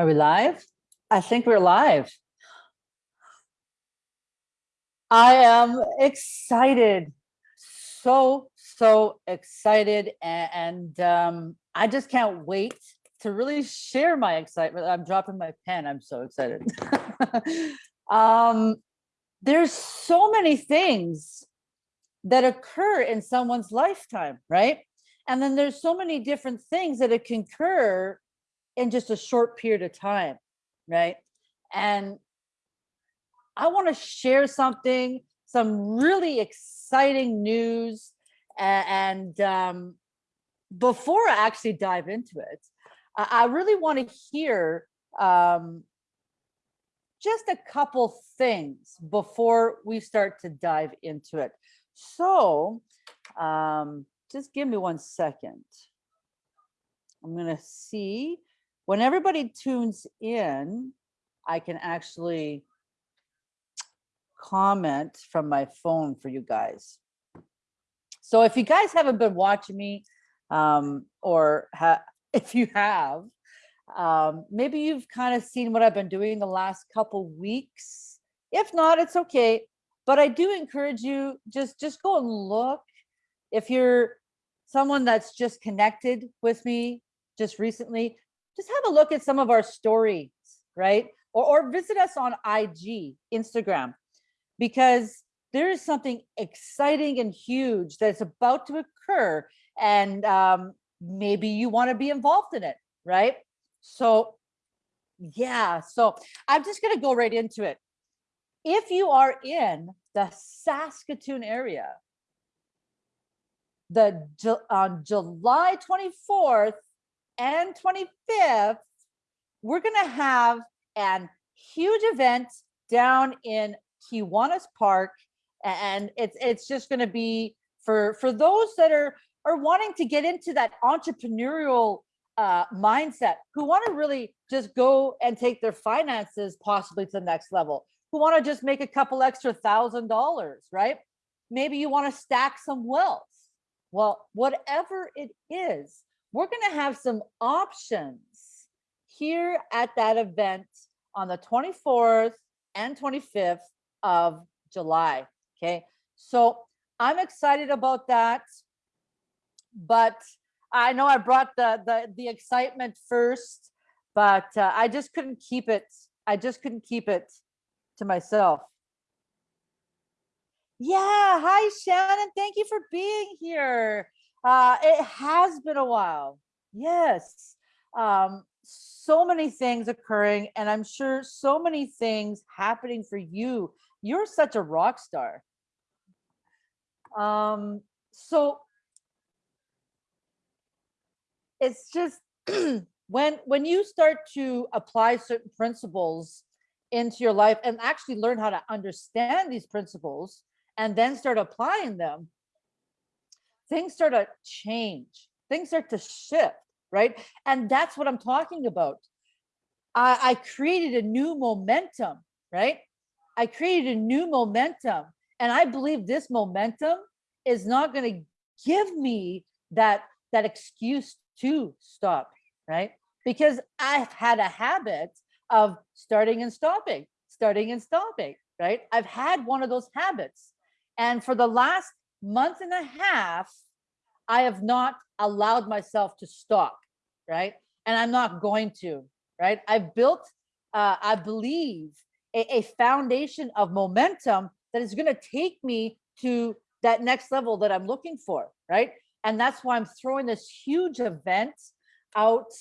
Are we live? I think we're live. I am excited. So, so excited. And um, I just can't wait to really share my excitement. I'm dropping my pen. I'm so excited. um, there's so many things that occur in someone's lifetime, right? And then there's so many different things that it can occur in just a short period of time, right? And I want to share something, some really exciting news. And um, before I actually dive into it, I really want to hear um, just a couple things before we start to dive into it. So um, just give me one second. I'm going to see when everybody tunes in, I can actually comment from my phone for you guys. So if you guys haven't been watching me, um, or if you have, um, maybe you've kind of seen what I've been doing the last couple weeks. If not, it's okay. But I do encourage you, just, just go and look. If you're someone that's just connected with me just recently, just have a look at some of our stories, right? Or, or visit us on IG, Instagram, because there is something exciting and huge that's about to occur. And um, maybe you want to be involved in it, right? So yeah, so I'm just going to go right into it. If you are in the Saskatoon area, the on July 24th and 25th, we're going to have an huge event down in Kiwanis Park. And it's it's just going to be for for those that are are wanting to get into that entrepreneurial uh, mindset, who want to really just go and take their finances possibly to the next level, who want to just make a couple extra thousand dollars, right? Maybe you want to stack some wealth. Well, whatever it is, we're going to have some options here at that event on the 24th and 25th of July. Okay, so I'm excited about that, but I know I brought the the, the excitement first, but uh, I just couldn't keep it. I just couldn't keep it to myself. Yeah, hi Shannon, thank you for being here. Uh, it has been a while. Yes. Um, so many things occurring and I'm sure so many things happening for you. You're such a rock star. Um, so it's just when when you start to apply certain principles into your life and actually learn how to understand these principles and then start applying them things start to change, things start to shift, right? And that's what I'm talking about. I, I created a new momentum, right? I created a new momentum. And I believe this momentum is not going to give me that, that excuse to stop, right? Because I've had a habit of starting and stopping, starting and stopping, right? I've had one of those habits. And for the last month and a half, I have not allowed myself to stop, right? And I'm not going to, right? I've built, uh, I believe, a, a foundation of momentum that is going to take me to that next level that I'm looking for, right? And that's why I'm throwing this huge event out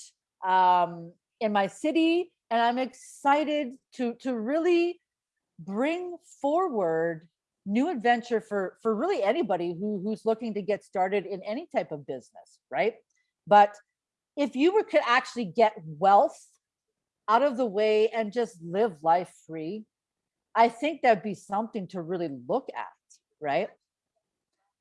um, in my city. And I'm excited to, to really bring forward new adventure for for really anybody who who's looking to get started in any type of business right? But if you were could actually get wealth out of the way and just live life free i think that'd be something to really look at right?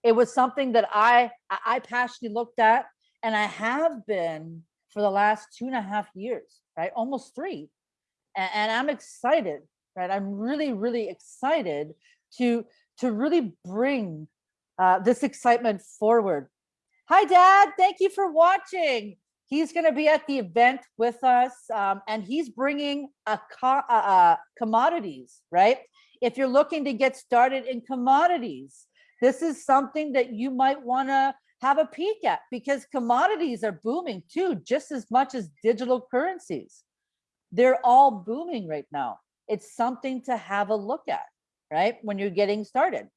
It was something that i i passionately looked at and i have been for the last two and a half years right? Almost three. And, and i'm excited right? I'm really really excited to to really bring uh, this excitement forward. Hi, Dad. Thank you for watching. He's going to be at the event with us, um, and he's bringing a co- uh, commodities, right? If you're looking to get started in commodities, this is something that you might want to have a peek at because commodities are booming too, just as much as digital currencies. They're all booming right now. It's something to have a look at, right? When you're getting started.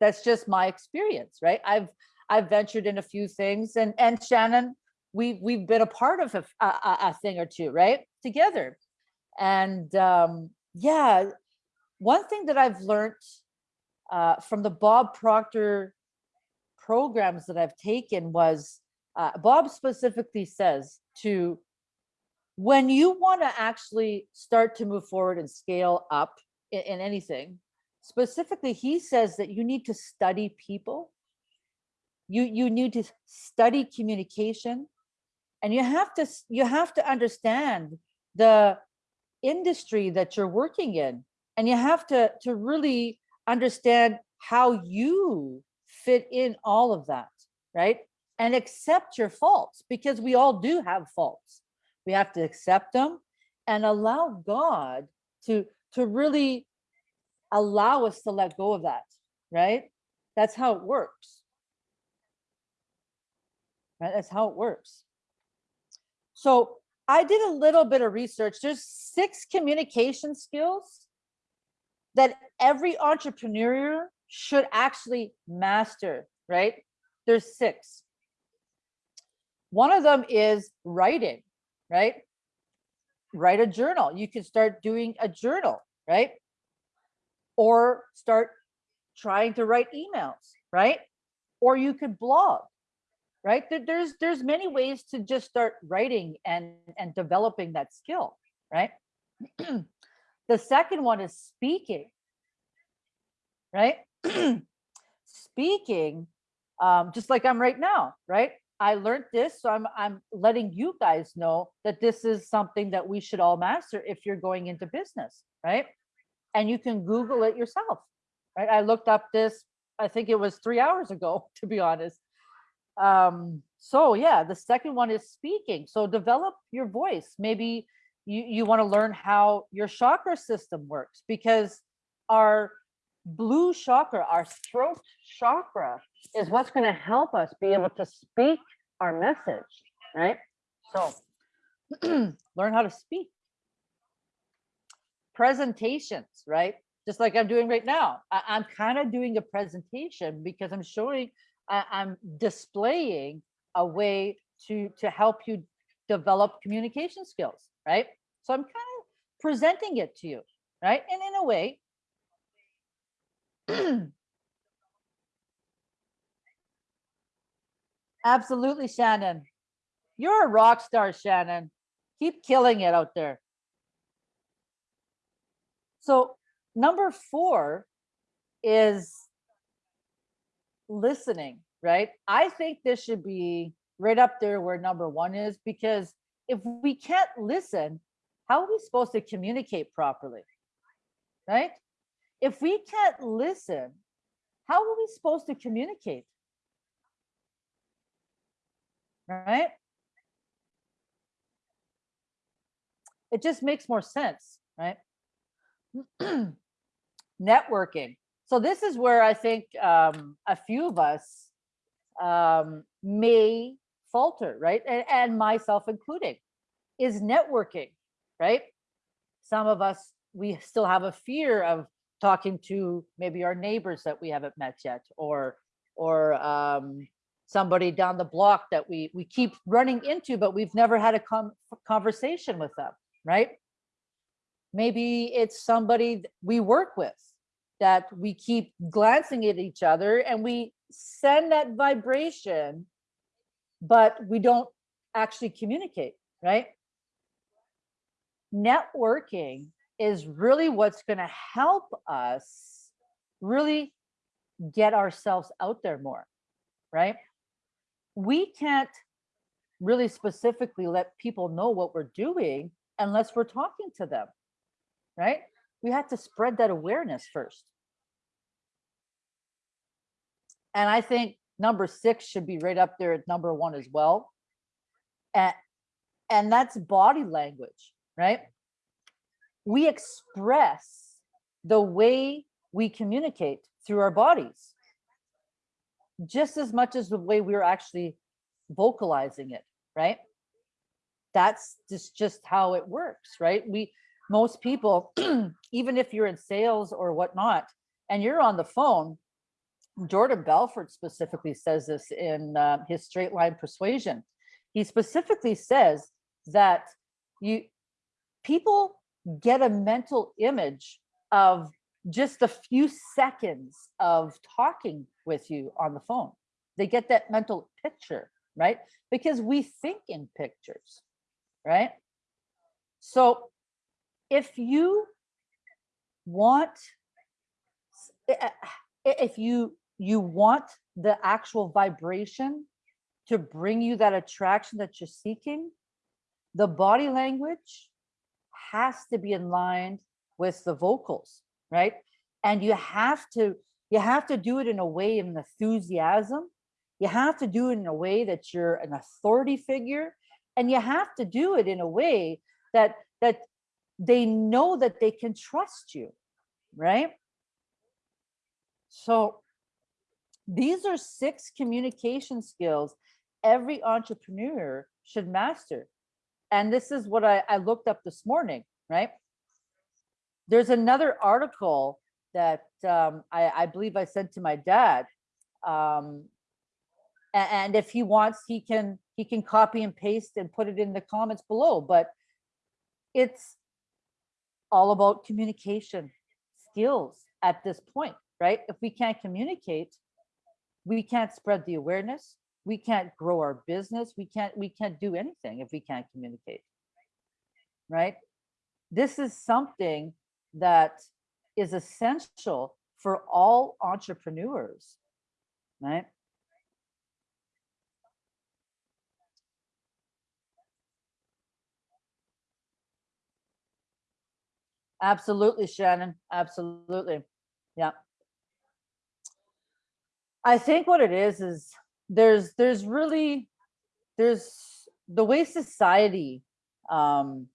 That's just my experience, right? I've I've ventured in a few things and and Shannon, we've we've been a part of a, a, a thing or two, right? Together. And um, yeah, one thing that I've learned uh, from the Bob Proctor programs that I've taken was uh, Bob specifically says to when you want to actually start to move forward and scale up in, in anything, specifically, he says that you need to study people. You you need to study communication, and you have to you have to understand the industry that you're working in, and you have to to really understand how you fit in all of that, right? And accept your faults because we all do have faults. We have to accept them and allow God to to really allow us to let go of that, right? That's how it works. Right? That's how it works. So I did a little bit of research. There's six communication skills that every entrepreneur should actually master, right? There's six. One of them is writing, right? Write a journal. You can start doing a journal, right? Or start trying to write emails, right? Or you could blog, right? There's there's many ways to just start writing and and developing that skill, right? the second one is speaking, right? speaking, um, just like I'm right now, right? I learned this, so I'm I'm letting you guys know that this is something that we should all master if you're going into business, right? And you can Google it yourself, right? I looked up this, I think it was three hours ago, to be honest. Um, so yeah, the second one is speaking. So develop your voice. Maybe you, you want to learn how your chakra system works because our blue chakra, our throat chakra, is what's going to help us be able to speak our message, right? So learn how to speak. Presentations, right? Just like I'm doing right now. I, am kind of doing a presentation because I'm showing, I, I'm displaying a way to to help you develop communication skills, right? So I'm kind of presenting it to you, right? And in a way, Absolutely, Shannon. You're a rock star, Shannon. Keep killing it out there. So, number four is listening, right? I think this should be right up there where number one is because if we can't listen, how are we supposed to communicate properly? Right? If we can't listen, how are we supposed to communicate? Right? It just makes more sense, right? Networking. So this is where I think um, a few of us um, may falter, right? And, and myself including, is networking, right? Some of us, we still have a fear of talking to maybe our neighbors that we haven't met yet or or um, somebody down the block that we we keep running into but we've never had a conversation with them right? Maybe it's somebody we work with that we keep glancing at each other and we send that vibration but we don't actually communicate right? Networking is really what's going to help us really get ourselves out there more, right? We can't really specifically let people know what we're doing unless we're talking to them, right? We have to spread that awareness first. And I think number six should be right up there at number one as well. And, and that's body language, right? We express the way we communicate through our bodies just as much as the way we're actually vocalizing it, right? That's just just how it works, right? We most people, even if you're in sales or whatnot, and you're on the phone, Jordan Belfort specifically says this in uh, his straight line persuasion. He specifically says that you people get a mental image of just a few seconds of talking with you on the phone. They get that mental picture, right? Because we think in pictures, right? So if you want, if you you want the actual vibration to bring you that attraction that you're seeking, the body language has to be in line with the vocals, right? And you have to you have to do it in a way of enthusiasm. You have to do it in a way that you're an authority figure, and you have to do it in a way that that they know that they can trust you, right? So these are six communication skills every entrepreneur should master. And this is what I, I looked up this morning, right? There's another article that um, I, I, believe I sent to my dad. Um, and, if he wants, he can he can copy and paste and put it in the comments below. But it's all about communication skills at this point, right? If we can't communicate, we can't spread the awareness we can't grow our business we can't we can't do anything if we can't communicate. Right? This is something that is essential for all entrepreneurs right? Absolutely shannon absolutely. Yeah I think what it is is there's there's really there's the way society um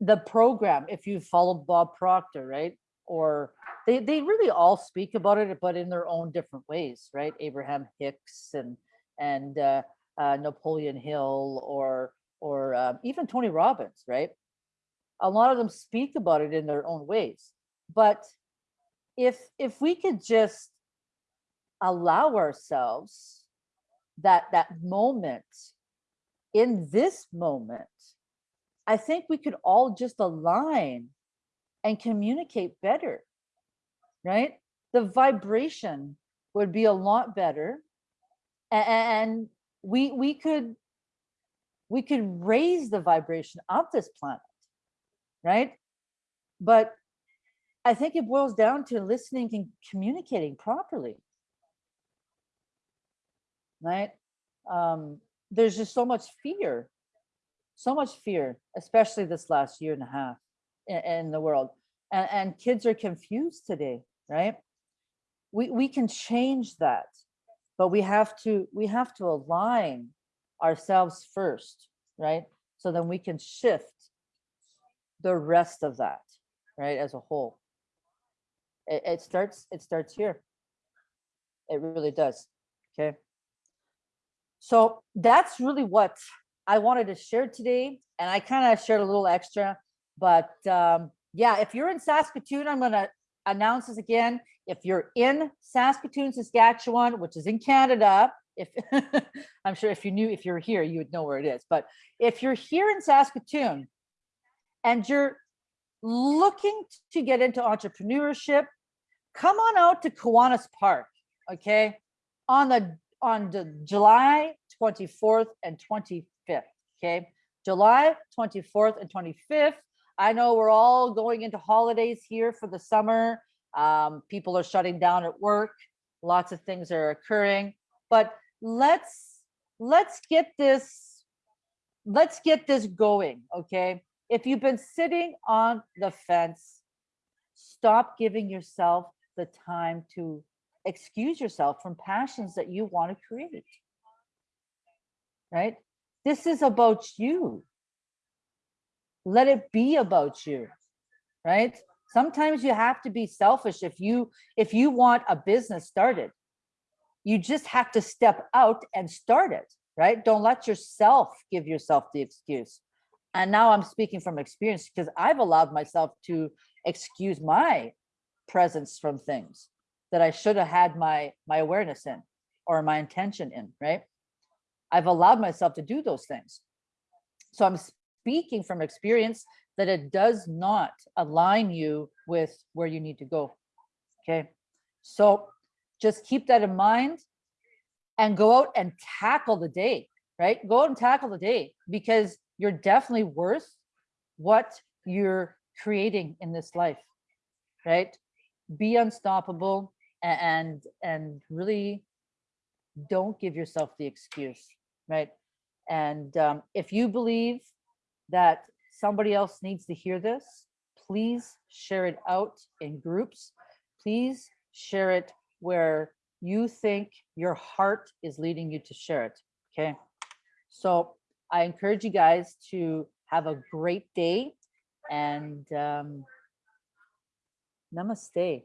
the program if you follow Bob Proctor, right? Or they they really all speak about it, but in their own different ways, right? Abraham Hicks and and uh, uh, Napoleon Hill or or um, even Tony Robbins, right? A lot of them speak about it in their own ways. But if if we could just allow ourselves that that moment in this moment i think we could all just align and communicate better right? The vibration would be a lot better and we we could we could raise the vibration of this planet right? But i think it boils down to listening and communicating properly right? Um, there's just so much fear, so much fear, especially this last year and a half in, in the world. And, and kids are confused today, right? We, we can change that, but we have to we have to align ourselves first, right? So then we can shift the rest of that, right, as a whole. It, it starts it starts here. It really does. Okay. So that's really what I wanted to share today. And I kind of shared a little extra, but um, yeah, if you're in Saskatoon, I'm going to announce this again. If you're in Saskatoon, Saskatchewan, which is in Canada, if I'm sure if you knew, if you're here, you would know where it is. But if you're here in Saskatoon and you're looking to get into entrepreneurship, come on out to Kiwanis Park, okay? On the on the July 24th and 25th. Okay, July 24th and 25th. I know we're all going into holidays here for the summer. Um, people are shutting down at work. Lots of things are occurring, but let's let's get this let's get this going. Okay, if you've been sitting on the fence, stop giving yourself the time to excuse yourself from passions that you want to create. Right? this is about you. Let it be about you, right? Sometimes you have to be selfish if you if you want a business started. You just have to step out and start it, right? Don't let yourself give yourself the excuse. And now I'm speaking from experience because I've allowed myself to excuse my presence from things that I should have had my my awareness in or my intention in, right? I've allowed myself to do those things. So I'm speaking from experience that it does not align you with where you need to go. Okay. So just keep that in mind and go out and tackle the day, right? Go out and tackle the day because you're definitely worth what you're creating in this life, right? Be unstoppable and and really don't give yourself the excuse, right? And um, if you believe that somebody else needs to hear this, please share it out in groups. Please share it where you think your heart is leading you to share it. Okay. So I encourage you guys to have a great day and um, namaste.